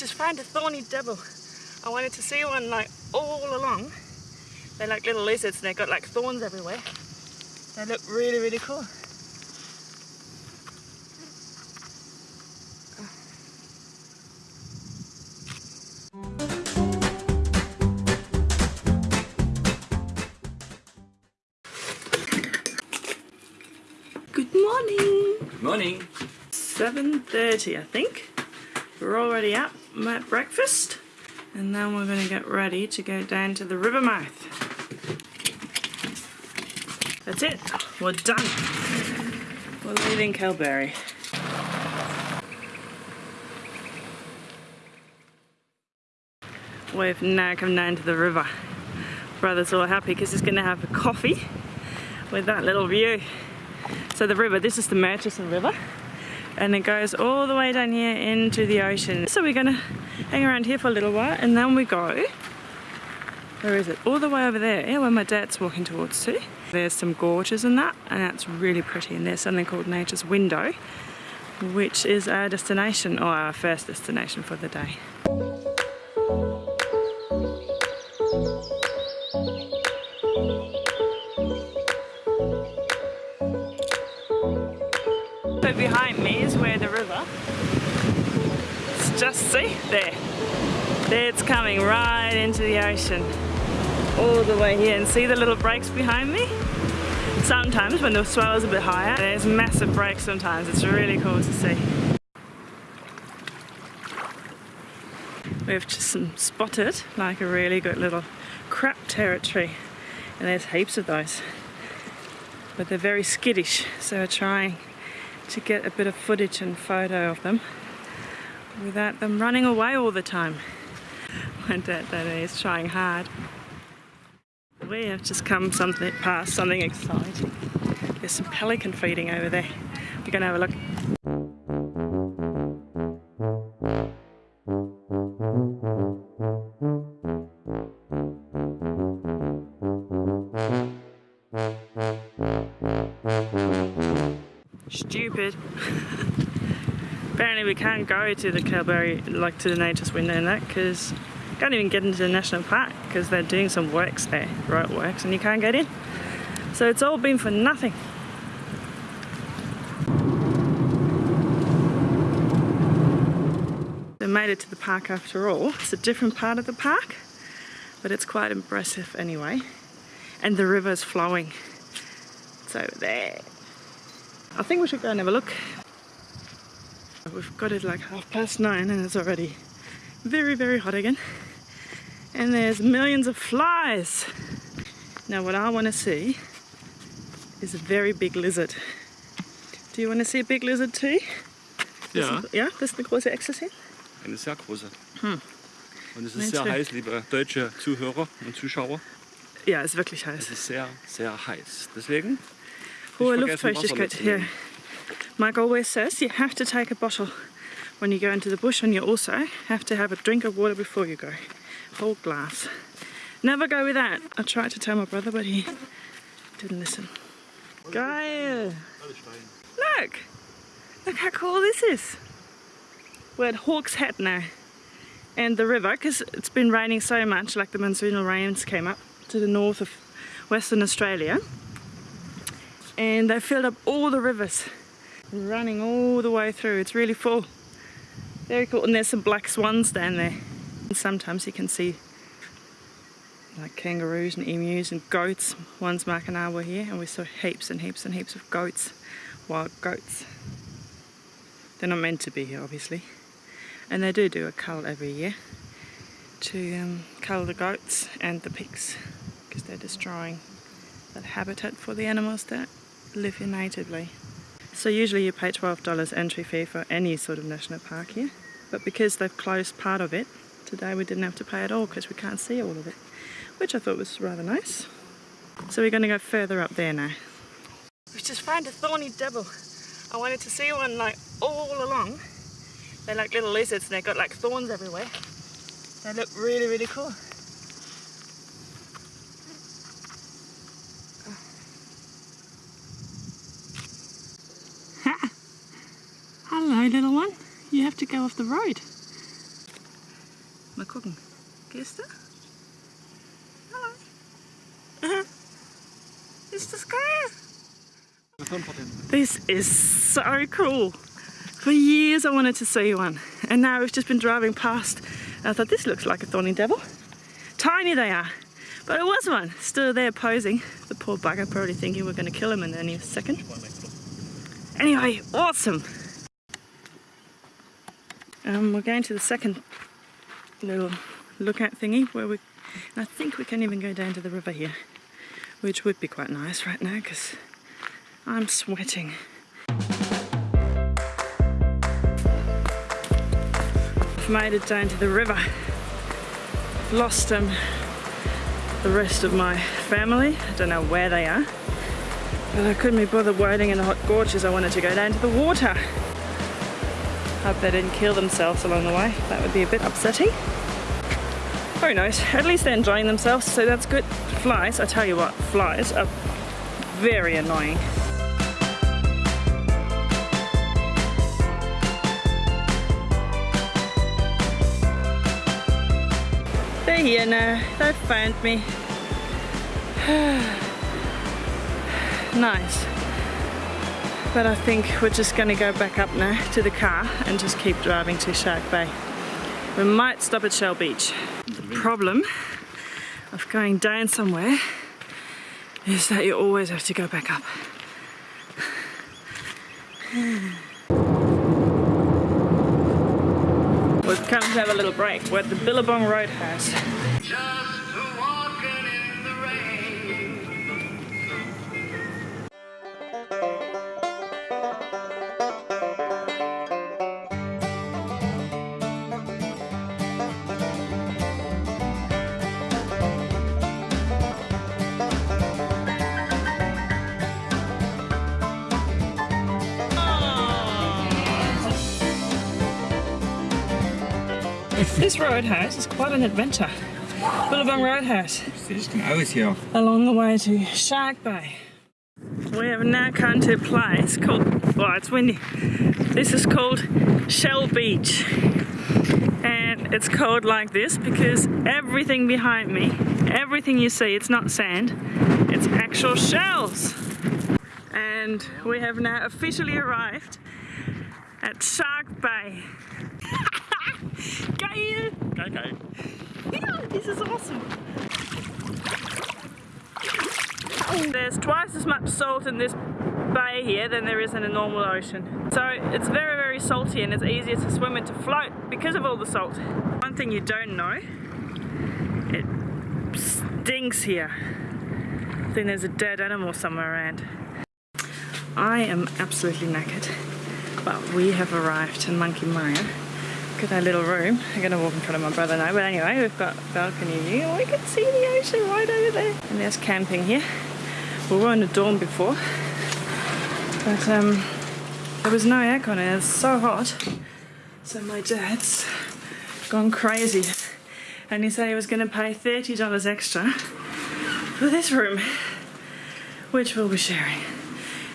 just found a thorny devil. I wanted to see one like all along. They're like little lizards and they've got like thorns everywhere. They look really, really cool. Good morning. Good morning. 7.30 I think. We're already up at breakfast and then we're going to get ready to go down to the river mouth. That's it. We're done. We're leaving Kalbarri. We've now come down to the river. Brother's all happy because he's going to have a coffee with that little view. So the river, this is the Murchison River and it goes all the way down here into the ocean. So we're gonna hang around here for a little while and then we go, where is it? All the way over there, yeah, where my dad's walking towards too. There's some gorges and that, and that's really pretty. And there's something called Nature's Window, which is our destination, or our first destination for the day. Behind me is where the river, it's just see, there. There it's coming right into the ocean. All the way here and see the little breaks behind me? Sometimes when the swell is a bit higher, there's massive breaks sometimes. It's really cool to see. We've just spotted like a really good little crab territory and there's heaps of those. But they're very skittish, so we're trying to get a bit of footage and photo of them without them running away all the time. My dad that is trying hard. We have just come something past something exciting. There's some pelican feeding over there. We're gonna have a look. Stupid. Apparently we can't go to the Kalbarri, like to the Nature's Window and that, because can't even get into the national park because they're doing some works there, road works, and you can't get in. So it's all been for nothing. They made it to the park after all. It's a different part of the park, but it's quite impressive anyway. And the river's flowing. It's over there. I think we should go and have a look. We've got it like half past nine and it's already very, very hot again. And there's millions of flies. Now what I want to see is a very big lizard. Do you want to see a big lizard too? Ja, Ja, das ist eine große Echse eine sehr große. Hm. Und es ist Meinst sehr du? heiß, liebe deutsche Zuhörer und Zuschauer. Ja, ist wirklich Es heiß. ist sehr, sehr heiß. Deswegen Hohe vergessen, Wasser Luftfeuchtigkeit mitzunehmen. Mike always says you have to take a bottle when you go into the bush and you also have to have a drink of water before you go. Whole glass. Never go without. I tried to tell my brother but he didn't listen. Geil! Look! Look how cool this is! We're at Hawk's Head now. And the river, because it's been raining so much, like the monsoonal rains came up to the north of Western Australia. And they filled up all the rivers, running all the way through. It's really full. Very cool. And there's some black swans down there. And sometimes you can see like kangaroos and emus and goats. Once Mark and I were here and we saw heaps and heaps and heaps of goats, wild goats. They're not meant to be here, obviously. And they do do a cull every year to um, cull the goats and the pigs because they're destroying that habitat for the animals that live natively. So usually you pay $12 entry fee for any sort of national park here, but because they've closed part of it, today we didn't have to pay at all because we can't see all of it, which I thought was rather nice. So we're going to go further up there now. We just found a thorny devil. I wanted to see one like all along. They're like little lizards and they've got like thorns everywhere. They look really, really cool. Ha! Little one. You have to go off the road. Mal gucken. Gehst du? Hallo. Ist das geil? This is so cool. For years I wanted to see one and now we've just been driving past I thought this looks like a thorny devil. Tiny they are, but it was one still there posing. The poor bugger probably thinking we're going to kill him in any second. Anyway, awesome. Um, we're going to the second little lookout thingy where we, I think we can even go down to the river here, which would be quite nice right now because I'm sweating. I've made it down to the river. Lost um, the rest of my family. I don't know where they are. But I couldn't be bothered wading in the hot gorges. I wanted to go down to the water. Hope they didn't kill themselves along the way. That would be a bit upsetting. Who knows? At least they're enjoying themselves, so that's good. Flies, I tell you what, flies are very annoying. They're here now. They've found me. nice. But I think we're just going to go back up now to the car and just keep driving to Shark Bay. We might stop at Shell Beach. The problem of going down somewhere is that you always have to go back up. We've come to have a little break. We're at the Billabong Roadhouse. This roadhouse is quite an adventure. Billabong Roadhouse. Denn aus hier? along the way to Shark Bay. We have now come to a place called, well, it's windy. This is called Shell Beach. And it's called like this because everything behind me, everything you see, it's not sand, it's actual shells. And we have now officially arrived at Shark Bay. Geil! Geil, geil. Yeah, this is awesome. Oh, there's twice as much salt in this bay here than there is in a normal ocean. So it's very, very salty and it's easier to swim and to float because of all the salt. One thing you don't know, it stinks here. I think there's a dead animal somewhere around. I am absolutely knackered, but we have arrived in Monkey Mia. Look at our little room. I'm gonna walk in front of my brother now, but anyway, we've got a balcony view. Oh, We can see the ocean right over there. And there's camping here. We were in a dorm before, but um, there was no aircon and it's so hot. So my dad's gone crazy, and he said he was gonna pay thirty dollars extra for this room, which we'll be sharing,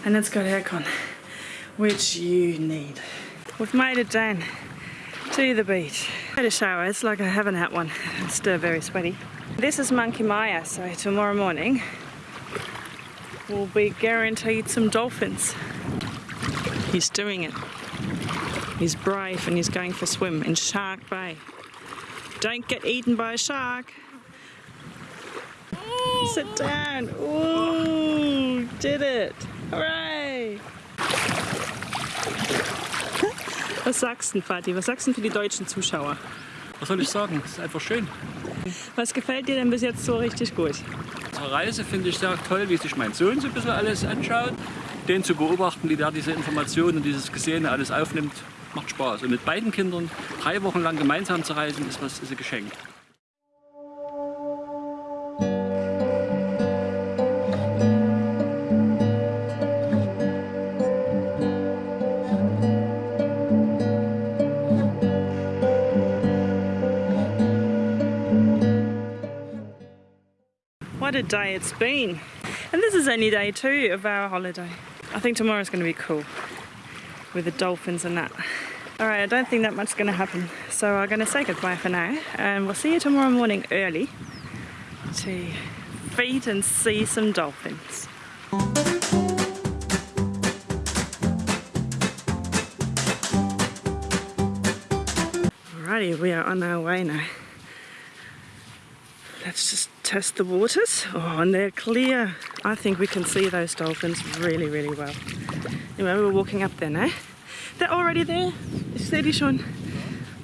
and it's got aircon, which you need. We've made it down to the beach. Had a shower, it's like I haven't had one. Still very sweaty. This is Monkey Mia, so tomorrow morning we'll be guaranteed some dolphins. He's doing it. He's brave and he's going for a swim in Shark Bay. Don't get eaten by a shark. Sit down. Ooh, did it. Hooray. Was sagst du, Fatih? Was sagst du für die deutschen Zuschauer? Was soll ich sagen? Es ist einfach schön. Was gefällt dir denn bis jetzt so richtig gut? Unsere Reise finde ich sehr toll, wie sich mein Sohn so ein bisschen alles anschaut. Den zu beobachten, wie der diese Informationen und dieses Gesehene alles aufnimmt, macht Spaß. Und mit beiden Kindern drei Wochen lang gemeinsam zu reisen, ist, was, ist ein Geschenk. A day it's been. And this is only day two of our holiday. I think tomorrow's going to be cool with the dolphins and that. Alright, I don't think that much's going to happen. So I'm going to say goodbye for now. And we'll see you tomorrow morning early to feed and see some dolphins. Alrighty, we are on our way now. Let's just test the waters. Oh, and they're clear. I think we can see those dolphins really, really well. Anyway, we're walking up there now. They're already there. It's steady, Sean.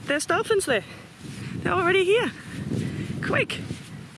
There's dolphins there. They're already here. Quick.